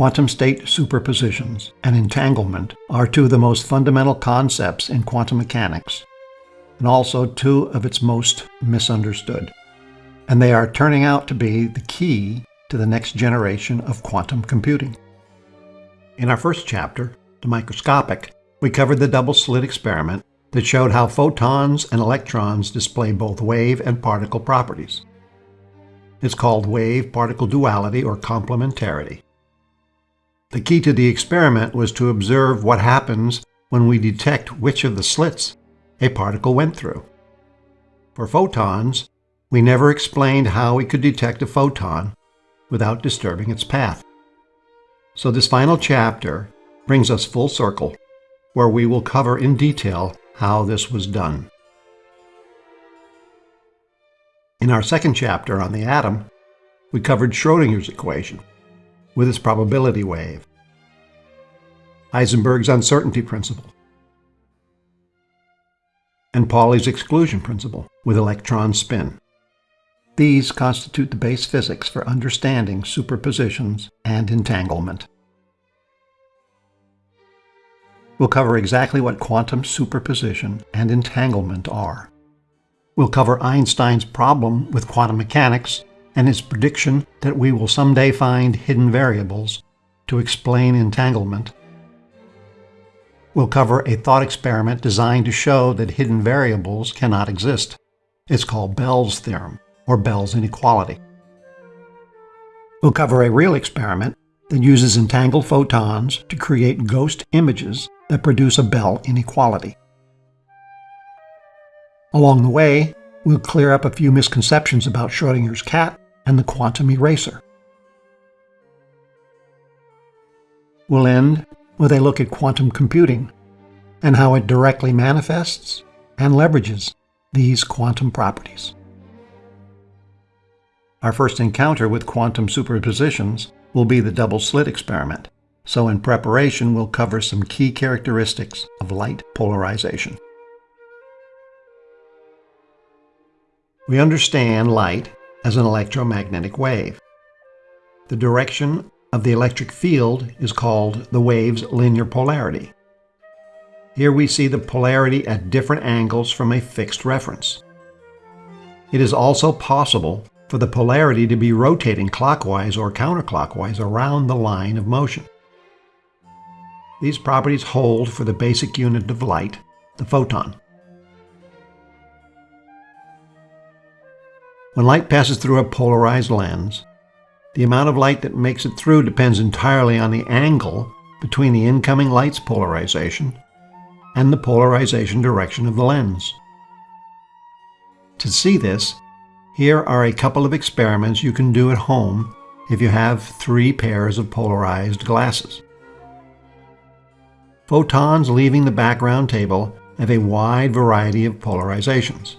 Quantum state superpositions and entanglement are two of the most fundamental concepts in quantum mechanics, and also two of its most misunderstood. And they are turning out to be the key to the next generation of quantum computing. In our first chapter, The Microscopic, we covered the double slit experiment that showed how photons and electrons display both wave and particle properties. It's called wave-particle duality or complementarity. The key to the experiment was to observe what happens when we detect which of the slits a particle went through. For photons, we never explained how we could detect a photon without disturbing its path. So this final chapter brings us full circle, where we will cover in detail how this was done. In our second chapter on the atom, we covered Schrodinger's equation with its probability wave, Heisenberg's uncertainty principle, and Pauli's exclusion principle with electron spin. These constitute the base physics for understanding superpositions and entanglement. We'll cover exactly what quantum superposition and entanglement are. We'll cover Einstein's problem with quantum mechanics and his prediction that we will someday find hidden variables to explain entanglement. We'll cover a thought experiment designed to show that hidden variables cannot exist. It's called Bell's theorem, or Bell's inequality. We'll cover a real experiment that uses entangled photons to create ghost images that produce a Bell inequality. Along the way, we'll clear up a few misconceptions about Schrodinger's cat and the quantum eraser. We'll end with a look at quantum computing and how it directly manifests and leverages these quantum properties. Our first encounter with quantum superpositions will be the double slit experiment, so in preparation we'll cover some key characteristics of light polarization. We understand light as an electromagnetic wave. The direction of the electric field is called the wave's linear polarity. Here we see the polarity at different angles from a fixed reference. It is also possible for the polarity to be rotating clockwise or counterclockwise around the line of motion. These properties hold for the basic unit of light, the photon. When light passes through a polarized lens, the amount of light that makes it through depends entirely on the angle between the incoming light's polarization and the polarization direction of the lens. To see this, here are a couple of experiments you can do at home if you have three pairs of polarized glasses. Photons leaving the background table have a wide variety of polarizations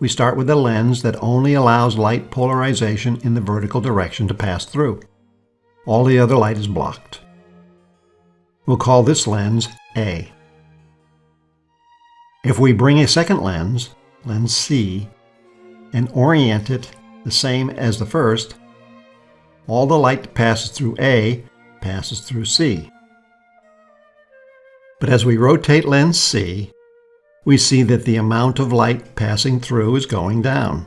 we start with a lens that only allows light polarization in the vertical direction to pass through. All the other light is blocked. We'll call this lens A. If we bring a second lens, lens C, and orient it the same as the first, all the light that passes through A passes through C. But as we rotate lens C, we see that the amount of light passing through is going down.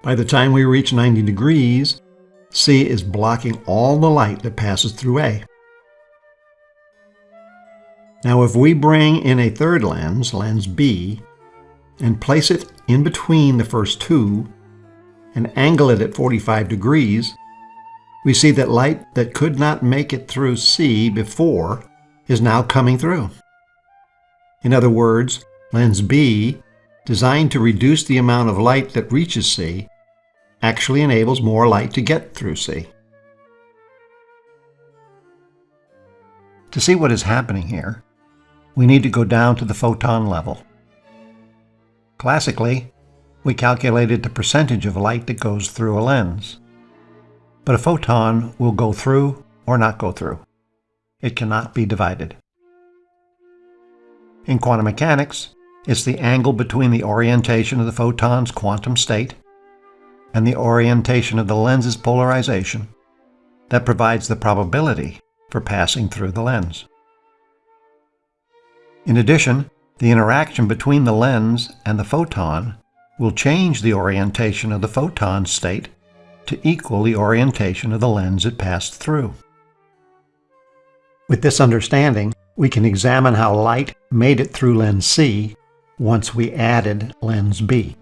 By the time we reach 90 degrees, C is blocking all the light that passes through A. Now if we bring in a third lens, lens B, and place it in between the first two, and angle it at 45 degrees, we see that light that could not make it through C before is now coming through. In other words, lens B, designed to reduce the amount of light that reaches C, actually enables more light to get through C. To see what is happening here, we need to go down to the photon level. Classically, we calculated the percentage of light that goes through a lens. But a photon will go through or not go through. It cannot be divided. In quantum mechanics, it's the angle between the orientation of the photon's quantum state and the orientation of the lens's polarization that provides the probability for passing through the lens. In addition, the interaction between the lens and the photon will change the orientation of the photon state to equal the orientation of the lens it passed through. With this understanding, we can examine how light made it through lens C once we added lens B.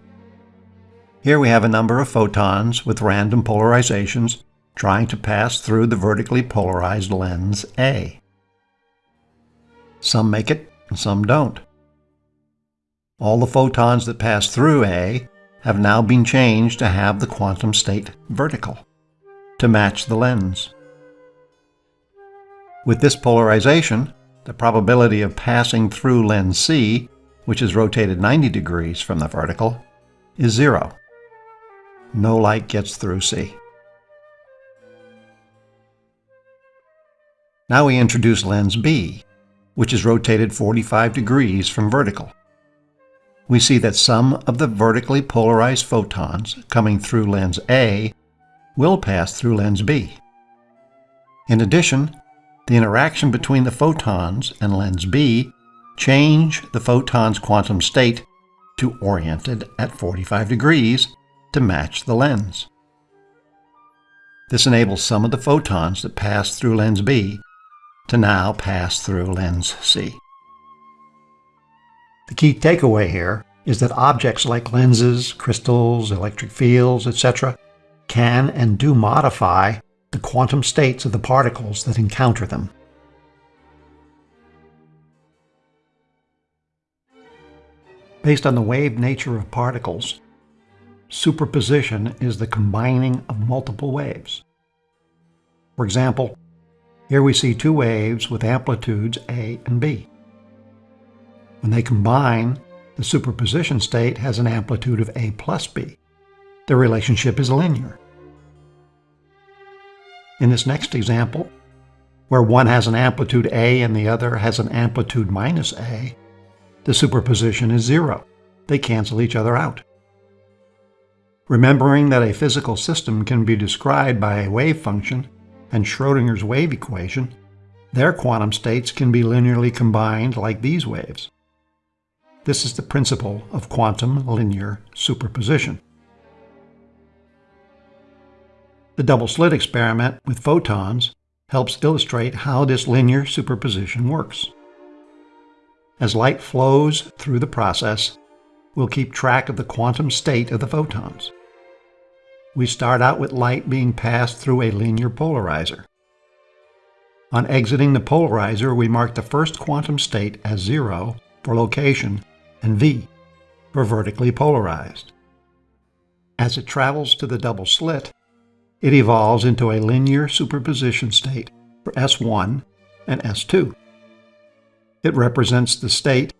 Here we have a number of photons with random polarizations trying to pass through the vertically polarized lens A. Some make it and some don't. All the photons that pass through A have now been changed to have the quantum state vertical, to match the lens. With this polarization, the probability of passing through lens C, which is rotated 90 degrees from the vertical, is zero. No light gets through C. Now we introduce lens B, which is rotated 45 degrees from vertical. We see that some of the vertically polarized photons coming through lens A will pass through lens B. In addition, the interaction between the photons and lens B change the photon's quantum state to oriented at 45 degrees to match the lens. This enables some of the photons that pass through lens B to now pass through lens C. The key takeaway here is that objects like lenses, crystals, electric fields, etc. can and do modify the quantum states of the particles that encounter them. Based on the wave nature of particles, superposition is the combining of multiple waves. For example, here we see two waves with amplitudes A and B. When they combine, the superposition state has an amplitude of A plus B. The relationship is linear. In this next example, where one has an amplitude A and the other has an amplitude minus A, the superposition is zero. They cancel each other out. Remembering that a physical system can be described by a wave function and Schrodinger's wave equation, their quantum states can be linearly combined like these waves. This is the principle of quantum linear superposition. The double slit experiment with photons helps illustrate how this linear superposition works. As light flows through the process, we'll keep track of the quantum state of the photons we start out with light being passed through a linear polarizer. On exiting the polarizer, we mark the first quantum state as 0 for location and V for vertically polarized. As it travels to the double slit, it evolves into a linear superposition state for S1 and S2. It represents the state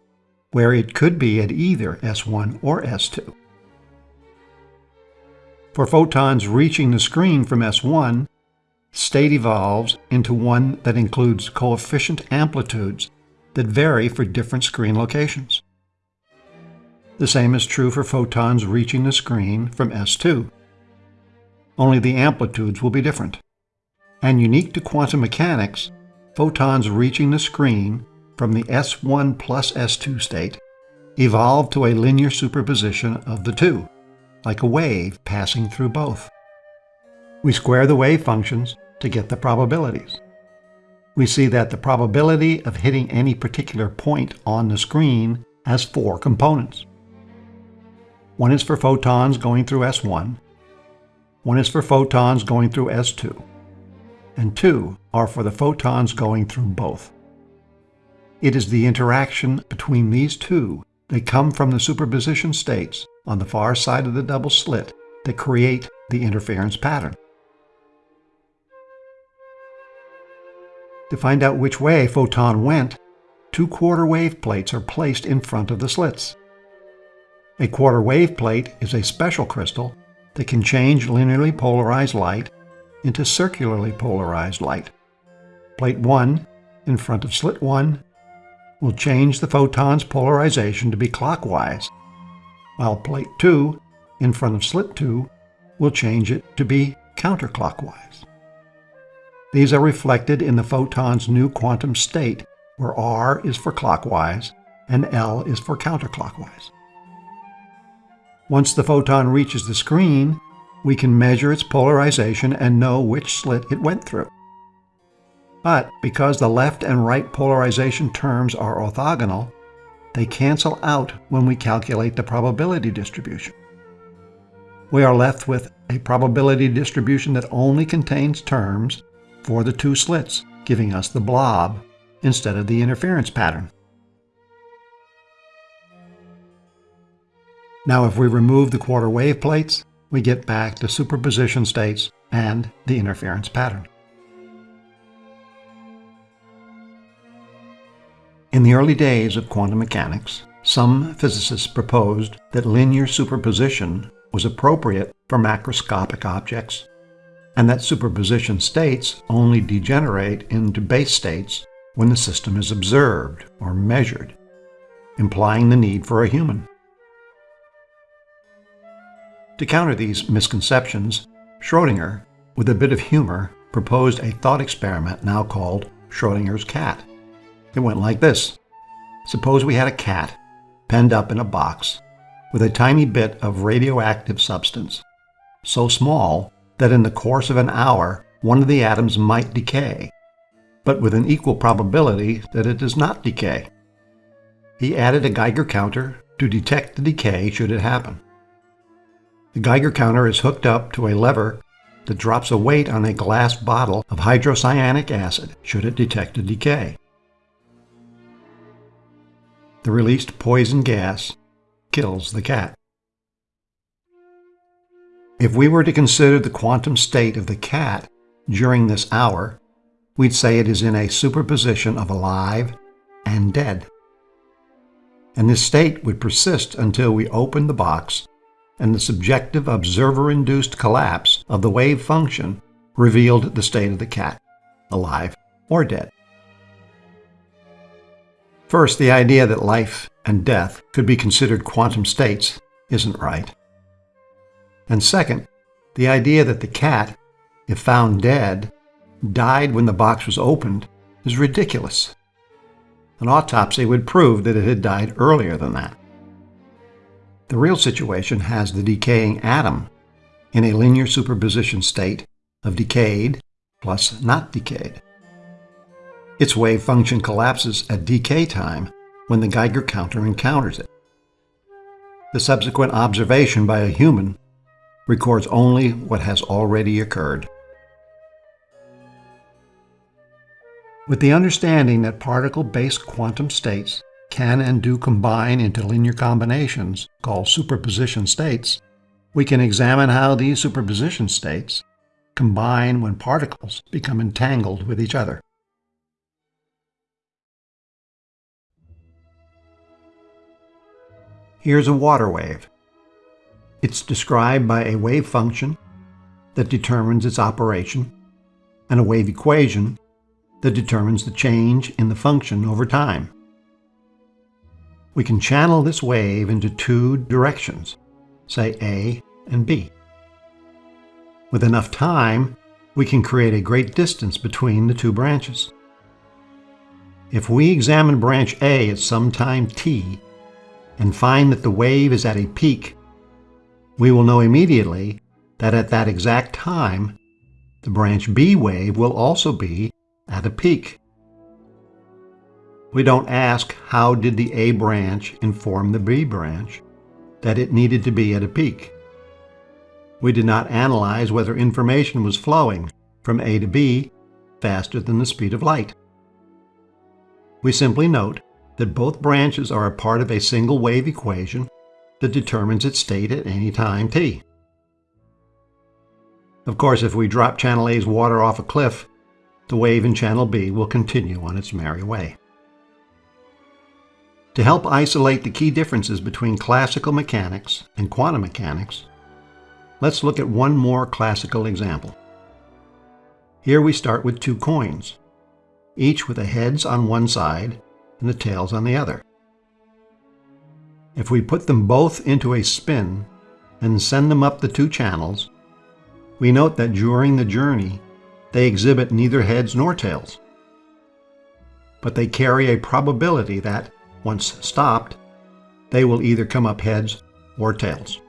where it could be at either S1 or S2. For photons reaching the screen from S1, state evolves into one that includes coefficient amplitudes that vary for different screen locations. The same is true for photons reaching the screen from S2. Only the amplitudes will be different. And unique to quantum mechanics, photons reaching the screen from the S1 plus S2 state evolve to a linear superposition of the two like a wave passing through both. We square the wave functions to get the probabilities. We see that the probability of hitting any particular point on the screen has four components. One is for photons going through S1, one is for photons going through S2, and two are for the photons going through both. It is the interaction between these two that come from the superposition states on the far side of the double slit that create the interference pattern. To find out which way a photon went, two quarter wave plates are placed in front of the slits. A quarter wave plate is a special crystal that can change linearly polarized light into circularly polarized light. Plate 1 in front of slit 1 will change the photon's polarization to be clockwise while plate 2 in front of slit 2 will change it to be counterclockwise. These are reflected in the photon's new quantum state, where R is for clockwise and L is for counterclockwise. Once the photon reaches the screen, we can measure its polarization and know which slit it went through. But because the left and right polarization terms are orthogonal, they cancel out when we calculate the probability distribution. We are left with a probability distribution that only contains terms for the two slits, giving us the blob instead of the interference pattern. Now if we remove the quarter wave plates, we get back to superposition states and the interference pattern. In the early days of quantum mechanics, some physicists proposed that linear superposition was appropriate for macroscopic objects, and that superposition states only degenerate into base states when the system is observed or measured, implying the need for a human. To counter these misconceptions, Schrodinger, with a bit of humor, proposed a thought experiment now called Schrodinger's cat. It went like this. Suppose we had a cat penned up in a box with a tiny bit of radioactive substance, so small that in the course of an hour one of the atoms might decay, but with an equal probability that it does not decay. He added a Geiger counter to detect the decay should it happen. The Geiger counter is hooked up to a lever that drops a weight on a glass bottle of hydrocyanic acid should it detect a decay. The released poison gas kills the cat. If we were to consider the quantum state of the cat during this hour, we'd say it is in a superposition of alive and dead. And this state would persist until we open the box and the subjective observer-induced collapse of the wave function revealed the state of the cat, alive or dead. First, the idea that life and death could be considered quantum states isn't right. And second, the idea that the cat, if found dead, died when the box was opened is ridiculous. An autopsy would prove that it had died earlier than that. The real situation has the decaying atom in a linear superposition state of decayed plus not decayed. Its wave function collapses at decay time when the Geiger counter encounters it. The subsequent observation by a human records only what has already occurred. With the understanding that particle-based quantum states can and do combine into linear combinations called superposition states, we can examine how these superposition states combine when particles become entangled with each other. Here's a water wave. It's described by a wave function that determines its operation and a wave equation that determines the change in the function over time we can channel this wave into two directions, say A and B. With enough time, we can create a great distance between the two branches. If we examine branch A at some time t and find that the wave is at a peak, we will know immediately that at that exact time, the branch B wave will also be at a peak. We don't ask how did the A branch inform the B branch that it needed to be at a peak. We did not analyze whether information was flowing from A to B faster than the speed of light. We simply note that both branches are a part of a single wave equation that determines its state at any time t. Of course, if we drop channel A's water off a cliff, the wave in channel B will continue on its merry way. To help isolate the key differences between classical mechanics and quantum mechanics, let's look at one more classical example. Here we start with two coins, each with the heads on one side and the tails on the other. If we put them both into a spin and send them up the two channels, we note that during the journey, they exhibit neither heads nor tails. But they carry a probability that, once stopped, they will either come up heads or tails.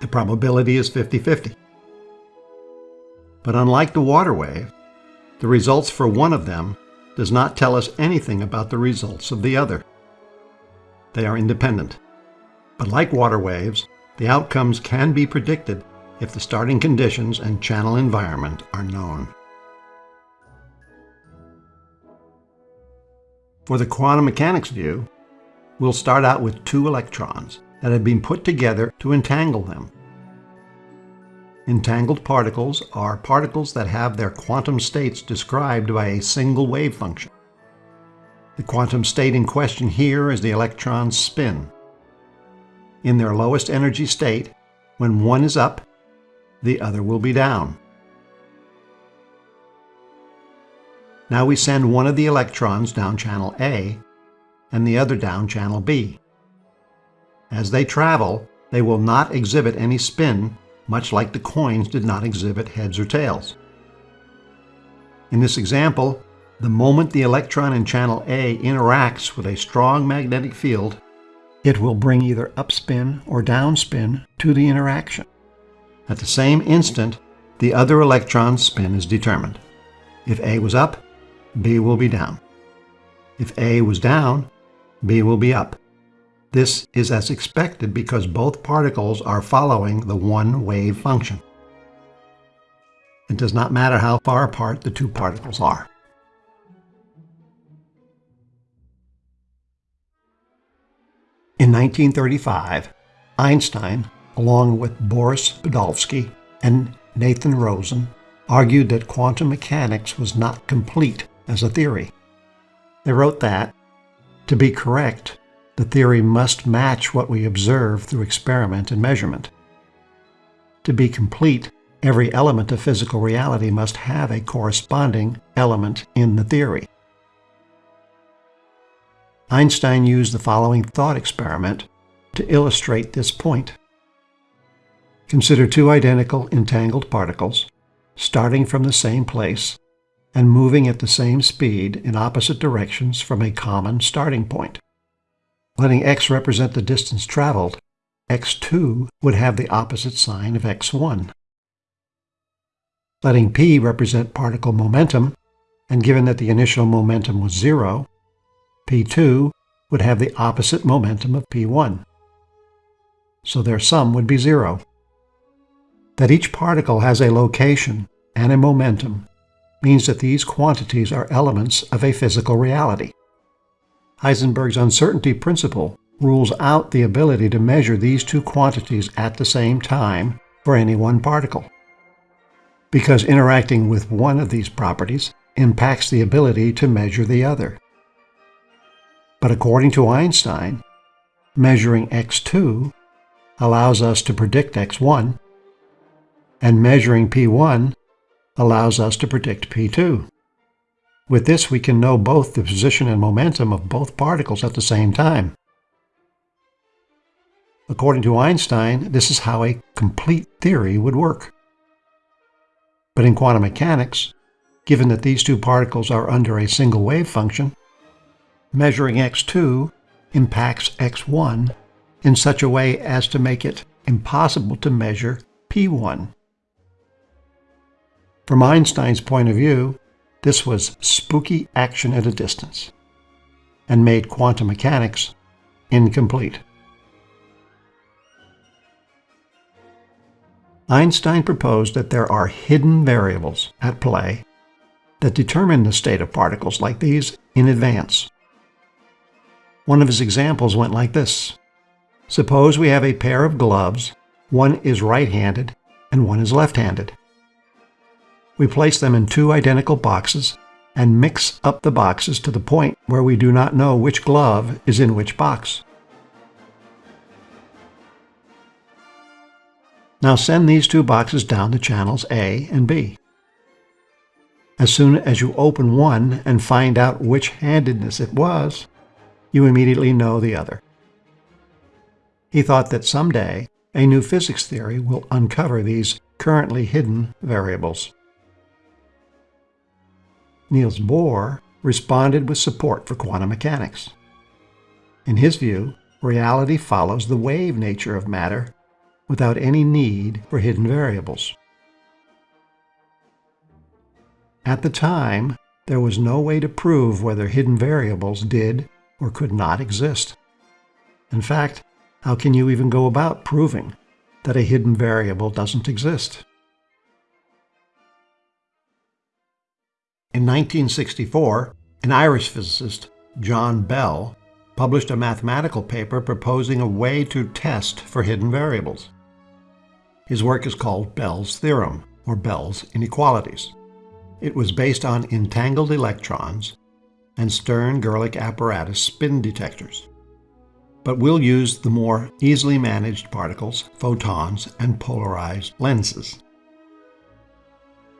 The probability is 50-50. But unlike the water wave, the results for one of them does not tell us anything about the results of the other. They are independent. But like water waves, the outcomes can be predicted if the starting conditions and channel environment are known. For the quantum mechanics view, we'll start out with two electrons that have been put together to entangle them. Entangled particles are particles that have their quantum states described by a single wave function. The quantum state in question here is the electron's spin. In their lowest energy state, when one is up, the other will be down. Now we send one of the electrons down channel A and the other down channel B. As they travel, they will not exhibit any spin, much like the coins did not exhibit heads or tails. In this example, the moment the electron in channel A interacts with a strong magnetic field, it will bring either upspin or downspin to the interaction. At the same instant, the other electron's spin is determined. If A was up, B will be down. If A was down, B will be up. This is as expected because both particles are following the one wave function. It does not matter how far apart the two particles are. In 1935, Einstein, along with Boris Podolsky and Nathan Rosen, argued that quantum mechanics was not complete as a theory. They wrote that, to be correct, the theory must match what we observe through experiment and measurement. To be complete, every element of physical reality must have a corresponding element in the theory. Einstein used the following thought experiment to illustrate this point. Consider two identical entangled particles starting from the same place and moving at the same speed in opposite directions from a common starting point. Letting x represent the distance traveled, x2 would have the opposite sign of x1. Letting p represent particle momentum, and given that the initial momentum was zero, p2 would have the opposite momentum of p1. So their sum would be zero. That each particle has a location and a momentum means that these quantities are elements of a physical reality. Heisenberg's uncertainty principle rules out the ability to measure these two quantities at the same time for any one particle. Because interacting with one of these properties impacts the ability to measure the other. But according to Einstein, measuring x2 allows us to predict x1, and measuring p1 allows us to predict p2. With this, we can know both the position and momentum of both particles at the same time. According to Einstein, this is how a complete theory would work. But in quantum mechanics, given that these two particles are under a single wave function, measuring x2 impacts x1 in such a way as to make it impossible to measure p1. From Einstein's point of view, this was spooky action at a distance and made quantum mechanics incomplete. Einstein proposed that there are hidden variables at play that determine the state of particles like these in advance. One of his examples went like this. Suppose we have a pair of gloves, one is right-handed and one is left-handed. We place them in two identical boxes and mix up the boxes to the point where we do not know which glove is in which box. Now send these two boxes down to channels A and B. As soon as you open one and find out which handedness it was, you immediately know the other. He thought that someday a new physics theory will uncover these currently hidden variables. Niels Bohr, responded with support for quantum mechanics. In his view, reality follows the wave nature of matter without any need for hidden variables. At the time, there was no way to prove whether hidden variables did or could not exist. In fact, how can you even go about proving that a hidden variable doesn't exist? In 1964, an Irish physicist, John Bell, published a mathematical paper proposing a way to test for hidden variables. His work is called Bell's theorem, or Bell's inequalities. It was based on entangled electrons and Stern-Gerlach apparatus spin detectors. But we'll use the more easily managed particles, photons, and polarized lenses.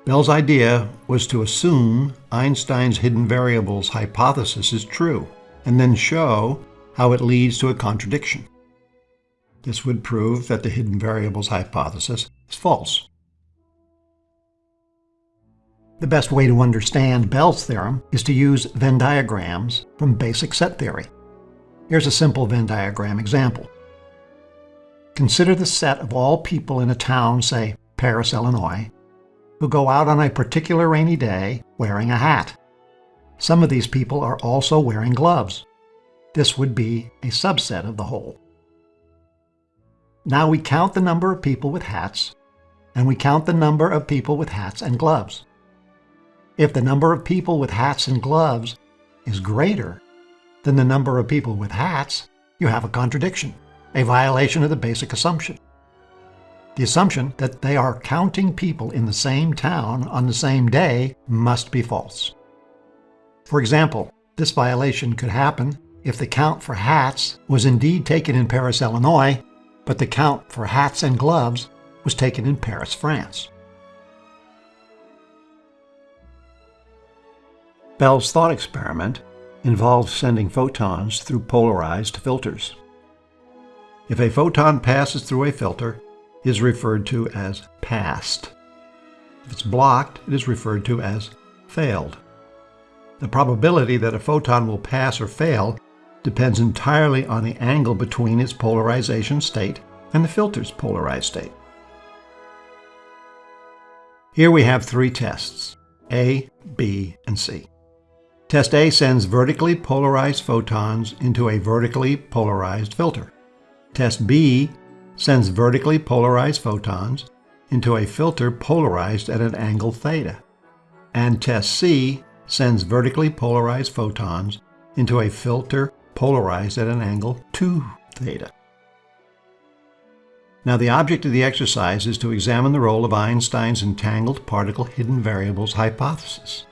Bell's idea was to assume Einstein's hidden variables hypothesis is true, and then show how it leads to a contradiction. This would prove that the hidden variables hypothesis is false. The best way to understand Bell's theorem is to use Venn diagrams from basic set theory. Here's a simple Venn diagram example. Consider the set of all people in a town, say Paris, Illinois, who go out on a particular rainy day wearing a hat. Some of these people are also wearing gloves. This would be a subset of the whole. Now we count the number of people with hats, and we count the number of people with hats and gloves. If the number of people with hats and gloves is greater than the number of people with hats, you have a contradiction, a violation of the basic assumption. The assumption that they are counting people in the same town on the same day must be false. For example, this violation could happen if the count for hats was indeed taken in Paris, Illinois, but the count for hats and gloves was taken in Paris, France. Bell's thought experiment involved sending photons through polarized filters. If a photon passes through a filter, is referred to as passed. If it's blocked, it is referred to as failed. The probability that a photon will pass or fail depends entirely on the angle between its polarization state and the filter's polarized state. Here we have three tests, A, B, and C. Test A sends vertically polarized photons into a vertically polarized filter. Test B sends vertically polarized photons into a filter polarized at an angle theta. And test C sends vertically polarized photons into a filter polarized at an angle 2 theta. Now the object of the exercise is to examine the role of Einstein's entangled particle hidden variables hypothesis.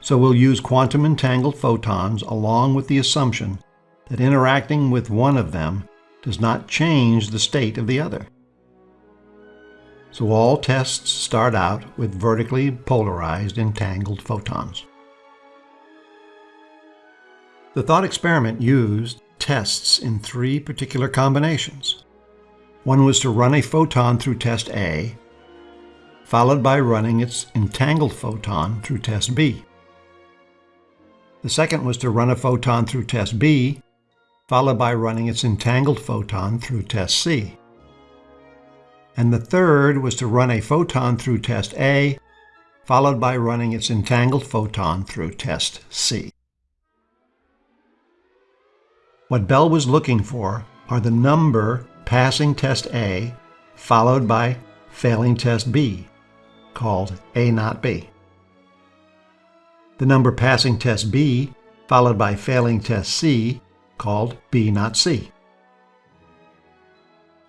So we'll use quantum entangled photons along with the assumption that interacting with one of them does not change the state of the other. So all tests start out with vertically polarized entangled photons. The thought experiment used tests in three particular combinations. One was to run a photon through test A, followed by running its entangled photon through test B. The second was to run a photon through test B, followed by running its entangled photon through test C. And the third was to run a photon through test A, followed by running its entangled photon through test C. What Bell was looking for are the number passing test A followed by failing test B, called A not B the number passing test B, followed by failing test C, called B not C.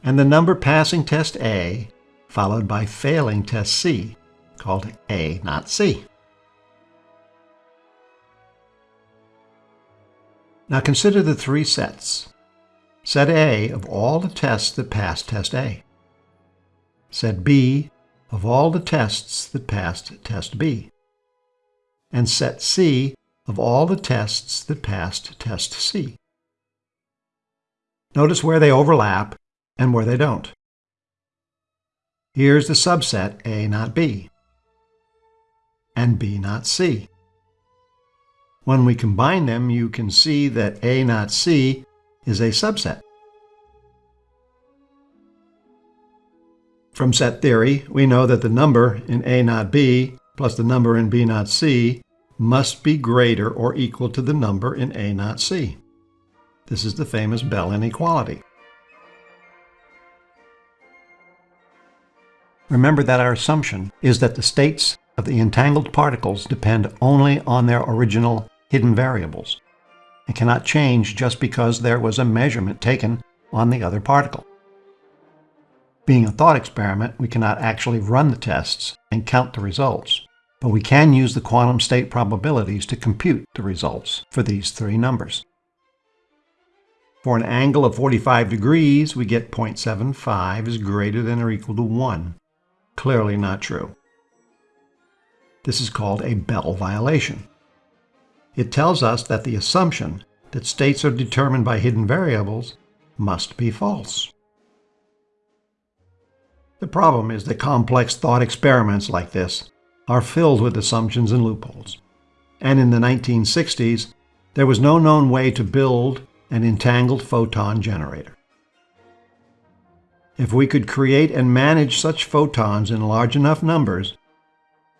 And the number passing test A, followed by failing test C, called A not C. Now consider the three sets. Set A of all the tests that passed test A. Set B of all the tests that passed test B and set C of all the tests that passed test C. Notice where they overlap and where they don't. Here's the subset A not B and B not C. When we combine them, you can see that A not C is a subset. From set theory, we know that the number in A not B plus the number in B not C must be greater or equal to the number in A not C. This is the famous Bell inequality. Remember that our assumption is that the states of the entangled particles depend only on their original hidden variables and cannot change just because there was a measurement taken on the other particle. Being a thought experiment, we cannot actually run the tests and count the results, but we can use the quantum state probabilities to compute the results for these three numbers. For an angle of 45 degrees, we get 0.75 is greater than or equal to 1. Clearly not true. This is called a Bell violation. It tells us that the assumption that states are determined by hidden variables must be false. The problem is that complex thought experiments like this are filled with assumptions and loopholes. And in the 1960s, there was no known way to build an entangled photon generator. If we could create and manage such photons in large enough numbers,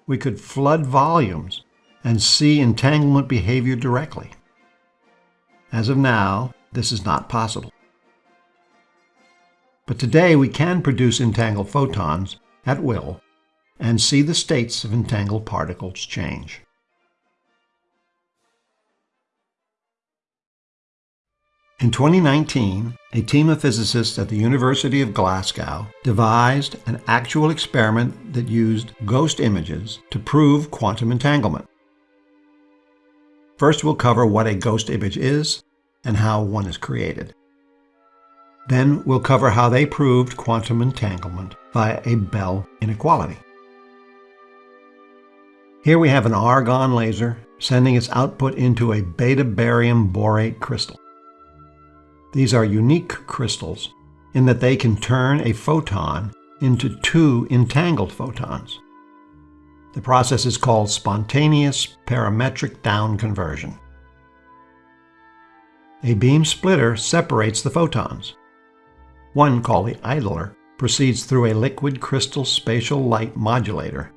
we could flood volumes and see entanglement behavior directly. As of now, this is not possible. But today we can produce entangled photons at will and see the states of entangled particles change. In 2019, a team of physicists at the University of Glasgow devised an actual experiment that used ghost images to prove quantum entanglement. First, we'll cover what a ghost image is and how one is created. Then we'll cover how they proved quantum entanglement via a Bell inequality. Here we have an argon laser sending its output into a beta barium borate crystal. These are unique crystals in that they can turn a photon into two entangled photons. The process is called spontaneous parametric down conversion. A beam splitter separates the photons. One, called the idler, proceeds through a liquid crystal spatial light modulator.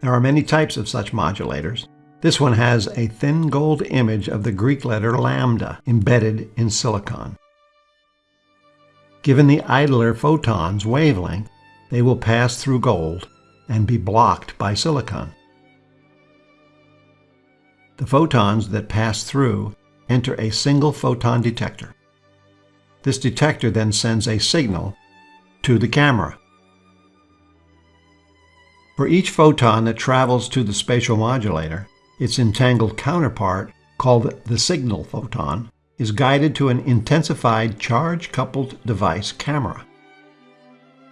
There are many types of such modulators. This one has a thin gold image of the Greek letter lambda embedded in silicon. Given the idler photon's wavelength, they will pass through gold and be blocked by silicon. The photons that pass through enter a single photon detector. This detector then sends a signal to the camera. For each photon that travels to the spatial modulator, its entangled counterpart, called the signal photon, is guided to an intensified charge-coupled device camera.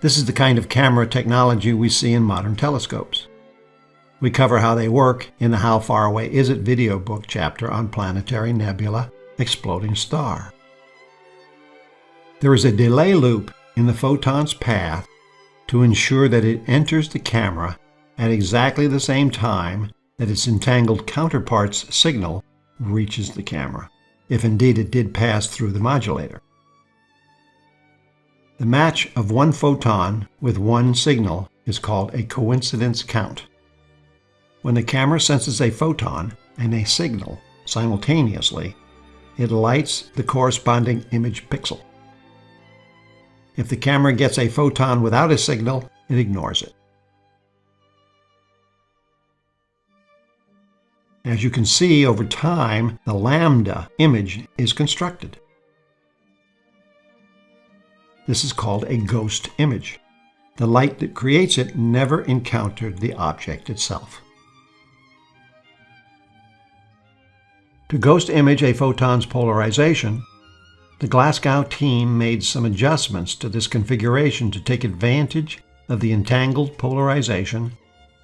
This is the kind of camera technology we see in modern telescopes. We cover how they work in the How Far Away Is It video book chapter on Planetary Nebula Exploding Star. There is a delay loop in the photon's path to ensure that it enters the camera at exactly the same time that its entangled counterpart's signal reaches the camera, if indeed it did pass through the modulator. The match of one photon with one signal is called a coincidence count. When the camera senses a photon and a signal simultaneously, it lights the corresponding image pixel. If the camera gets a photon without a signal, it ignores it. As you can see, over time, the lambda image is constructed. This is called a ghost image. The light that creates it never encountered the object itself. To ghost image a photon's polarization, the Glasgow team made some adjustments to this configuration to take advantage of the entangled polarization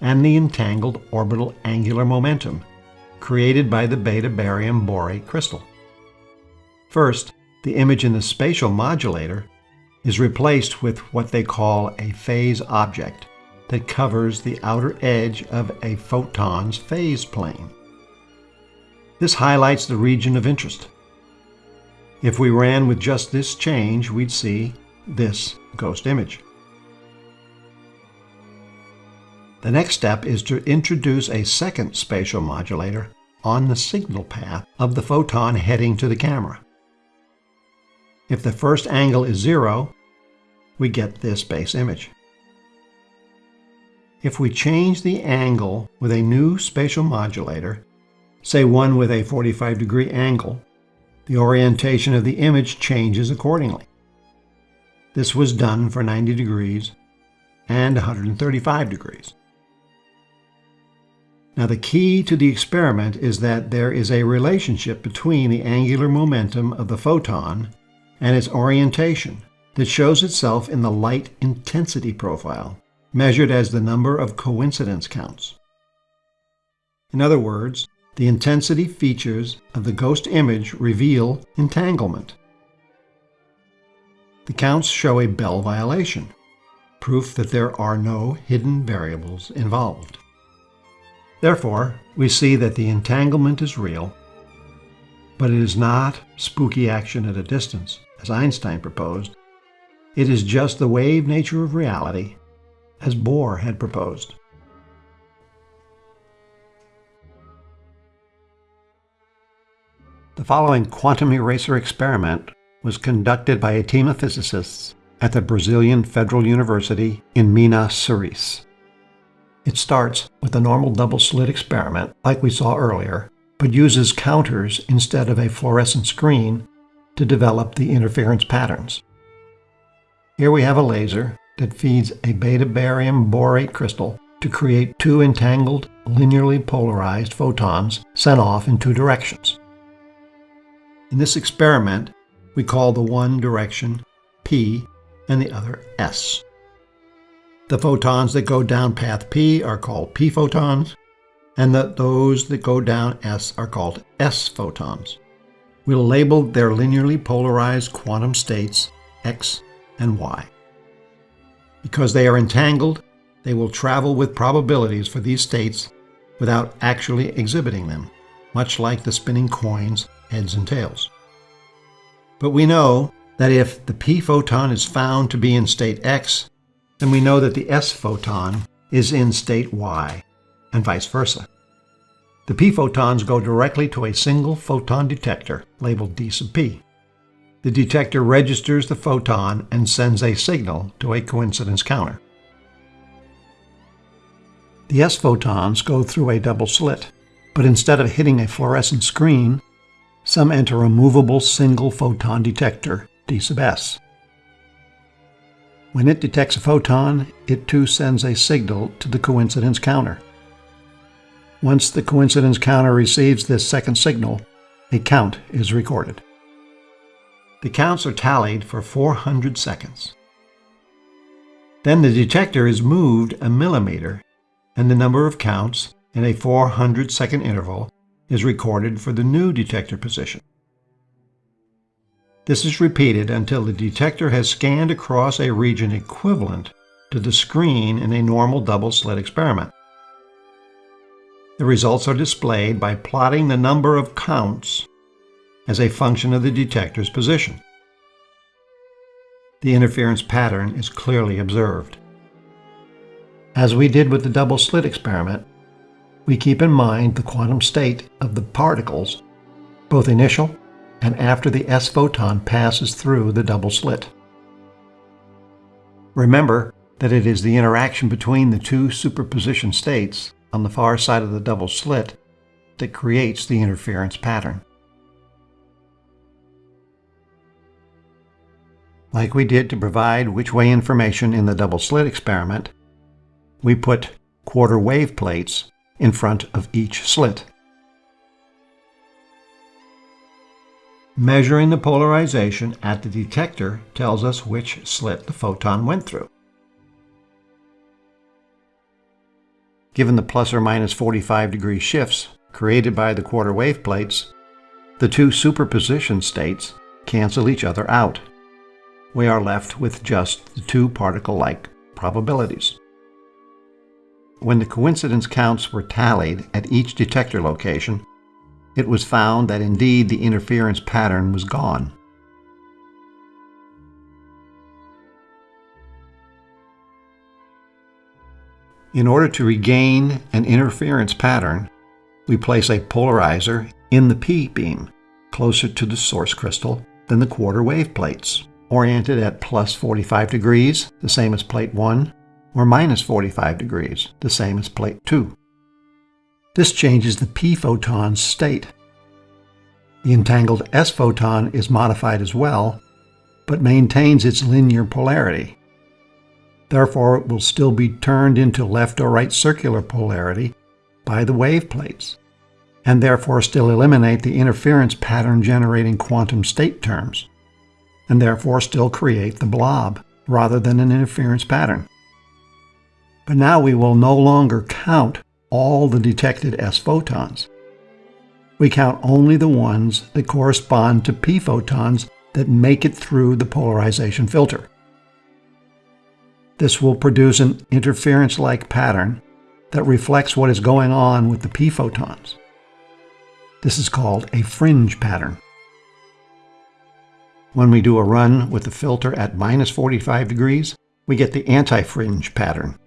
and the entangled orbital angular momentum created by the beta barium borate crystal. First, the image in the spatial modulator is replaced with what they call a phase object that covers the outer edge of a photon's phase plane. This highlights the region of interest. If we ran with just this change, we'd see this ghost image. The next step is to introduce a second spatial modulator on the signal path of the photon heading to the camera. If the first angle is zero, we get this base image. If we change the angle with a new spatial modulator, say one with a 45 degree angle, the orientation of the image changes accordingly. This was done for 90 degrees and 135 degrees. Now the key to the experiment is that there is a relationship between the angular momentum of the photon and its orientation that shows itself in the light intensity profile, measured as the number of coincidence counts. In other words, the intensity features of the ghost image reveal entanglement. The counts show a Bell violation, proof that there are no hidden variables involved. Therefore, we see that the entanglement is real, but it is not spooky action at a distance, as Einstein proposed. It is just the wave nature of reality, as Bohr had proposed. The following quantum eraser experiment was conducted by a team of physicists at the Brazilian Federal University in Minas Gerais. It starts with a normal double slit experiment, like we saw earlier, but uses counters instead of a fluorescent screen to develop the interference patterns. Here we have a laser that feeds a beta barium borate crystal to create two entangled, linearly polarized photons sent off in two directions. In this experiment, we call the one direction P and the other S. The photons that go down path P are called P photons, and that those that go down S are called S photons. We'll label their linearly polarized quantum states X and Y. Because they are entangled, they will travel with probabilities for these states without actually exhibiting them, much like the spinning coins, heads and tails. But we know that if the p photon is found to be in state X, then we know that the S photon is in state Y, and vice versa. The p photons go directly to a single photon detector labeled D sub p. The detector registers the photon and sends a signal to a coincidence counter. The S photons go through a double slit, but instead of hitting a fluorescent screen, some enter a movable single photon detector, D sub S. When it detects a photon, it too sends a signal to the coincidence counter. Once the coincidence counter receives this second signal, a count is recorded. The counts are tallied for 400 seconds. Then the detector is moved a millimeter, and the number of counts in a 400 second interval is recorded for the new detector position. This is repeated until the detector has scanned across a region equivalent to the screen in a normal double-slit experiment. The results are displayed by plotting the number of counts as a function of the detector's position. The interference pattern is clearly observed. As we did with the double slit experiment, we keep in mind the quantum state of the particles, both initial and after the S photon passes through the double slit. Remember that it is the interaction between the two superposition states on the far side of the double slit that creates the interference pattern. Like we did to provide which-way information in the double slit experiment, we put quarter wave plates in front of each slit. Measuring the polarization at the detector tells us which slit the photon went through. Given the plus or minus 45 degree shifts created by the quarter wave plates, the two superposition states cancel each other out. We are left with just the two particle-like probabilities. When the coincidence counts were tallied at each detector location, it was found that indeed the interference pattern was gone. In order to regain an interference pattern, we place a polarizer in the P beam, closer to the source crystal than the quarter wave plates, oriented at plus 45 degrees, the same as plate 1, or minus 45 degrees, the same as plate 2. This changes the p photon's state. The entangled s photon is modified as well, but maintains its linear polarity. Therefore, it will still be turned into left or right circular polarity by the wave plates, and therefore still eliminate the interference pattern generating quantum state terms, and therefore still create the blob rather than an interference pattern. But now we will no longer count all the detected S photons. We count only the ones that correspond to P photons that make it through the polarization filter. This will produce an interference-like pattern that reflects what is going on with the P photons. This is called a fringe pattern. When we do a run with the filter at minus 45 degrees, we get the anti-fringe pattern.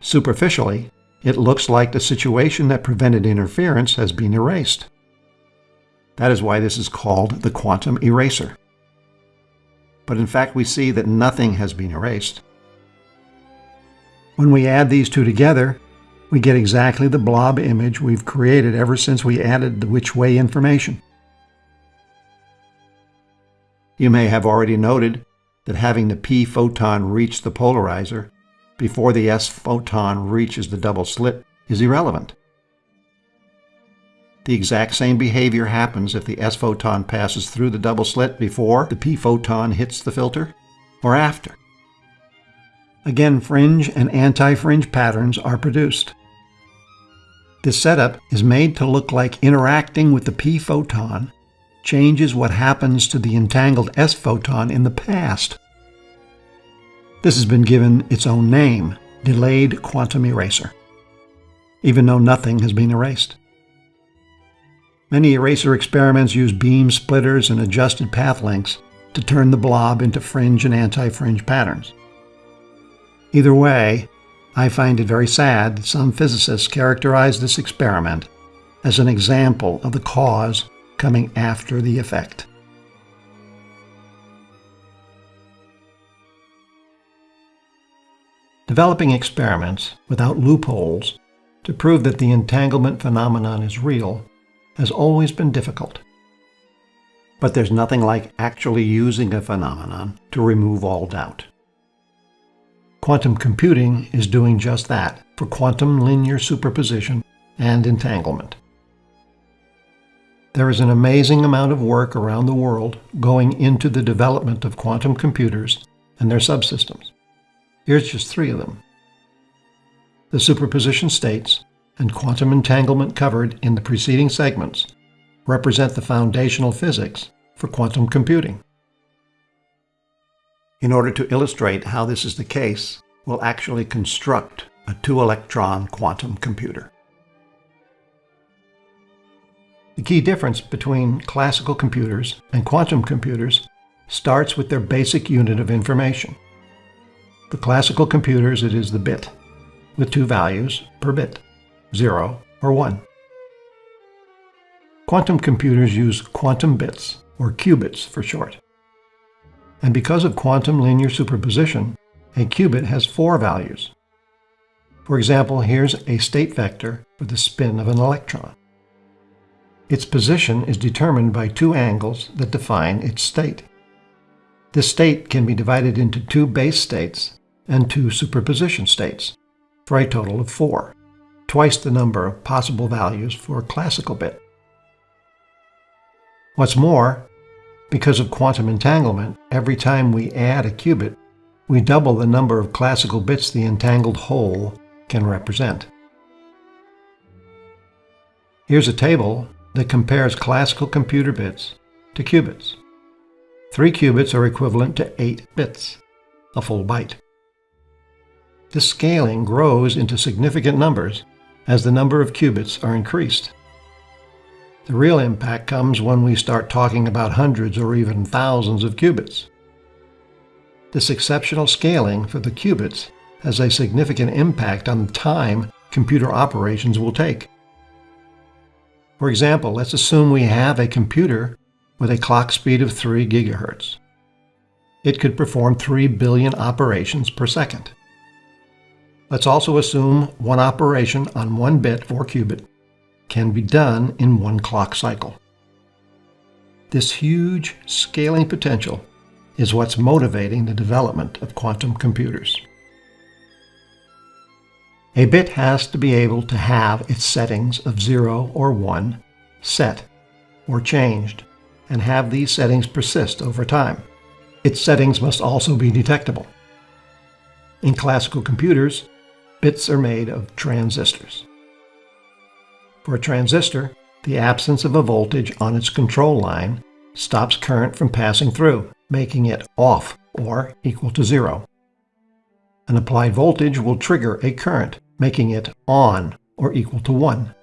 Superficially, it looks like the situation that prevented interference has been erased. That is why this is called the quantum eraser. But in fact, we see that nothing has been erased. When we add these two together, we get exactly the blob image we've created ever since we added the which way information. You may have already noted that having the p photon reach the polarizer before the S photon reaches the double slit is irrelevant. The exact same behavior happens if the S photon passes through the double slit before the P photon hits the filter or after. Again, fringe and anti-fringe patterns are produced. This setup is made to look like interacting with the P photon changes what happens to the entangled S photon in the past this has been given its own name, delayed quantum eraser, even though nothing has been erased. Many eraser experiments use beam splitters and adjusted path lengths to turn the blob into fringe and anti-fringe patterns. Either way, I find it very sad that some physicists characterize this experiment as an example of the cause coming after the effect. Developing experiments without loopholes to prove that the entanglement phenomenon is real has always been difficult. But there's nothing like actually using a phenomenon to remove all doubt. Quantum computing is doing just that for quantum linear superposition and entanglement. There is an amazing amount of work around the world going into the development of quantum computers and their subsystems. Here's just three of them. The superposition states and quantum entanglement covered in the preceding segments represent the foundational physics for quantum computing. In order to illustrate how this is the case, we'll actually construct a two-electron quantum computer. The key difference between classical computers and quantum computers starts with their basic unit of information. For classical computers, it is the bit, with two values per bit, 0 or 1. Quantum computers use quantum bits, or qubits for short. And because of quantum linear superposition, a qubit has four values. For example, here's a state vector for the spin of an electron. Its position is determined by two angles that define its state. This state can be divided into two base states and two superposition states, for a total of four, twice the number of possible values for a classical bit. What's more, because of quantum entanglement, every time we add a qubit, we double the number of classical bits the entangled whole can represent. Here's a table that compares classical computer bits to qubits. Three qubits are equivalent to eight bits, a full byte. This scaling grows into significant numbers as the number of qubits are increased. The real impact comes when we start talking about hundreds or even thousands of qubits. This exceptional scaling for the qubits has a significant impact on the time computer operations will take. For example, let's assume we have a computer with a clock speed of 3 gigahertz. It could perform 3 billion operations per second. Let's also assume one operation on one bit or qubit can be done in one clock cycle. This huge scaling potential is what's motivating the development of quantum computers. A bit has to be able to have its settings of 0 or 1 set or changed and have these settings persist over time. Its settings must also be detectable. In classical computers, bits are made of transistors. For a transistor, the absence of a voltage on its control line stops current from passing through, making it off or equal to zero. An applied voltage will trigger a current, making it on or equal to 1.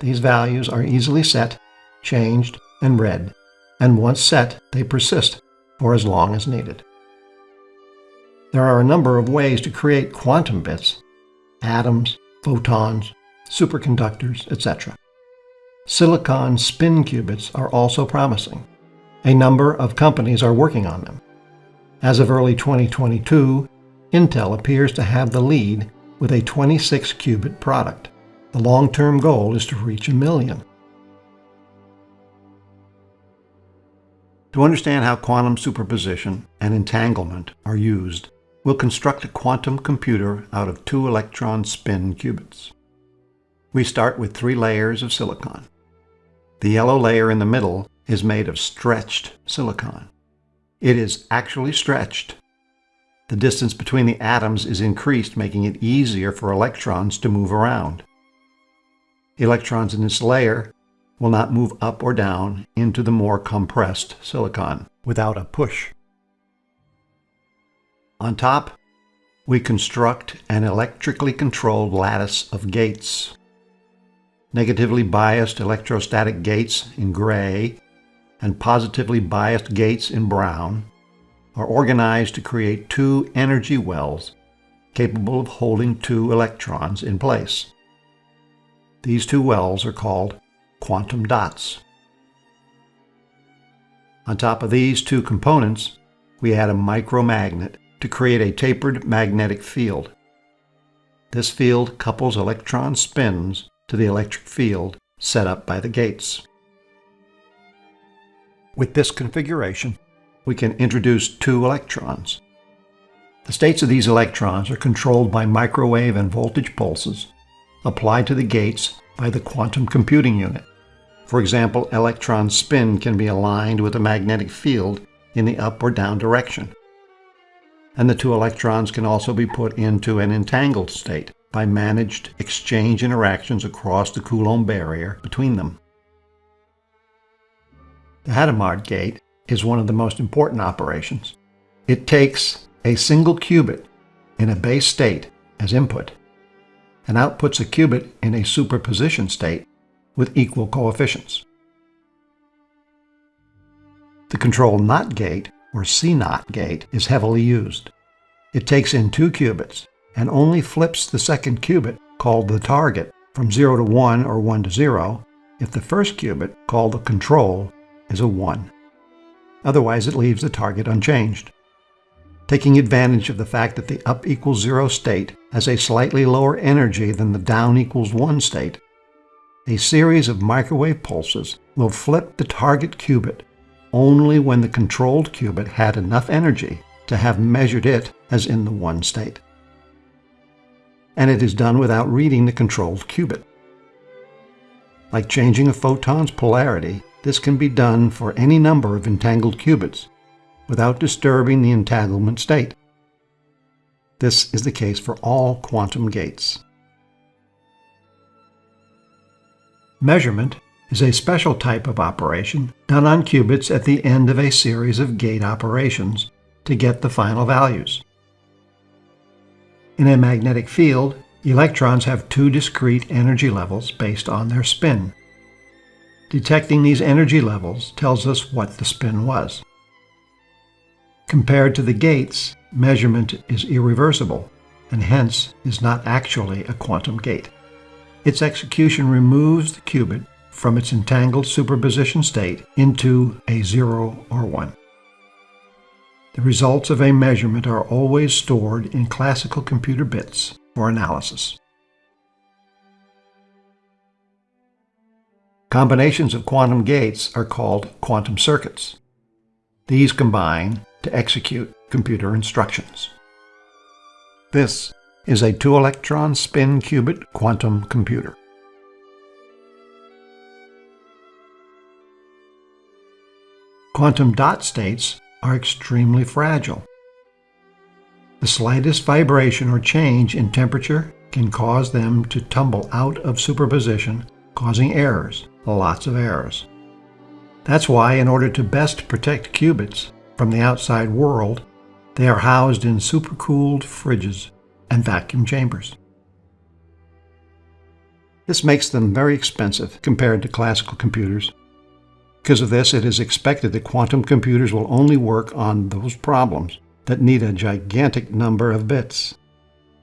These values are easily set, changed, and read, and once set, they persist for as long as needed. There are a number of ways to create quantum bits, atoms, photons, superconductors, etc. Silicon spin qubits are also promising. A number of companies are working on them. As of early 2022, Intel appears to have the lead with a 26 qubit product. The long-term goal is to reach a million. To understand how quantum superposition and entanglement are used, we'll construct a quantum computer out of two electron spin qubits. We start with three layers of silicon. The yellow layer in the middle is made of stretched silicon. It is actually stretched. The distance between the atoms is increased, making it easier for electrons to move around. Electrons in this layer will not move up or down into the more compressed silicon without a push. On top, we construct an electrically controlled lattice of gates negatively biased electrostatic gates in gray, and positively biased gates in brown, are organized to create two energy wells capable of holding two electrons in place. These two wells are called quantum dots. On top of these two components, we add a micromagnet to create a tapered magnetic field. This field couples electron spins to the electric field set up by the gates. With this configuration, we can introduce two electrons. The states of these electrons are controlled by microwave and voltage pulses applied to the gates by the quantum computing unit. For example, electron spin can be aligned with a magnetic field in the up or down direction. And the two electrons can also be put into an entangled state, by managed exchange interactions across the Coulomb barrier between them. The Hadamard gate is one of the most important operations. It takes a single qubit in a base state as input and outputs a qubit in a superposition state with equal coefficients. The control NOT gate, or CNOT gate, is heavily used. It takes in two qubits and only flips the second qubit, called the target, from 0 to 1 or 1 to 0 if the first qubit, called the control, is a 1. Otherwise, it leaves the target unchanged. Taking advantage of the fact that the up equals 0 state has a slightly lower energy than the down equals 1 state, a series of microwave pulses will flip the target qubit only when the controlled qubit had enough energy to have measured it as in the 1 state and it is done without reading the controlled qubit. Like changing a photon's polarity, this can be done for any number of entangled qubits without disturbing the entanglement state. This is the case for all quantum gates. Measurement is a special type of operation done on qubits at the end of a series of gate operations to get the final values. In a magnetic field, electrons have two discrete energy levels based on their spin. Detecting these energy levels tells us what the spin was. Compared to the gates, measurement is irreversible and hence is not actually a quantum gate. Its execution removes the qubit from its entangled superposition state into a 0 or 1. The results of a measurement are always stored in classical computer bits for analysis. Combinations of quantum gates are called quantum circuits. These combine to execute computer instructions. This is a two-electron spin qubit quantum computer. Quantum dot states are extremely fragile. The slightest vibration or change in temperature can cause them to tumble out of superposition, causing errors, lots of errors. That's why, in order to best protect qubits from the outside world, they are housed in supercooled fridges and vacuum chambers. This makes them very expensive compared to classical computers. Because of this, it is expected that quantum computers will only work on those problems that need a gigantic number of bits,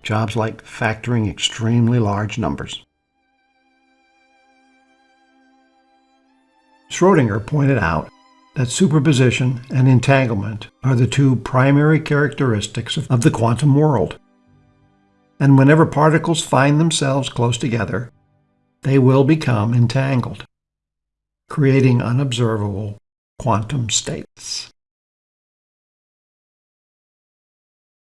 jobs like factoring extremely large numbers. Schrodinger pointed out that superposition and entanglement are the two primary characteristics of the quantum world. And whenever particles find themselves close together, they will become entangled, creating unobservable quantum states.